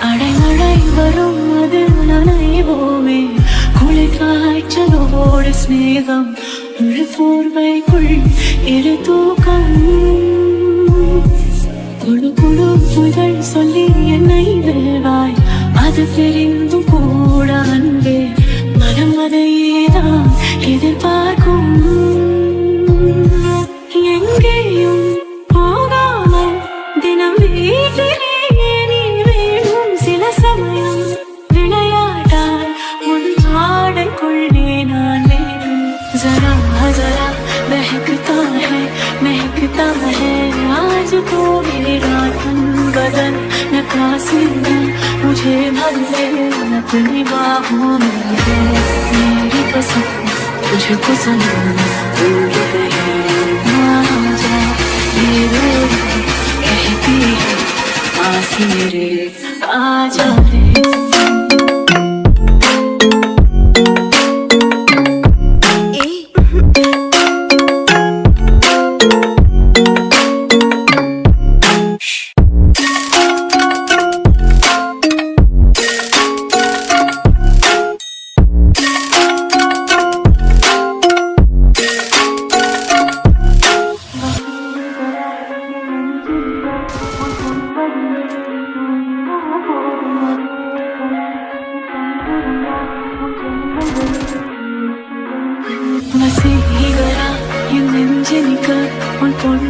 அடைமழை வரும் அது நனைவோமே. குளிர் காய்ச்சலோடு சிநேகம் முழு போர்வைக்குள் இரு தூக்கம். குழு குழு புதழ் சொல்லி என்னை வெல்வாய். அது தெரிந்தும் जरा जरा, महकता है महकता है। आज तो मेरा तन बदन नकासी मुझे भर ले, अपनी बाहों में है। मेरी पसंद तुझे पसंद दूर जा ये आ जा रे। Mà xin hi gọi là những niềm trên cả một bốn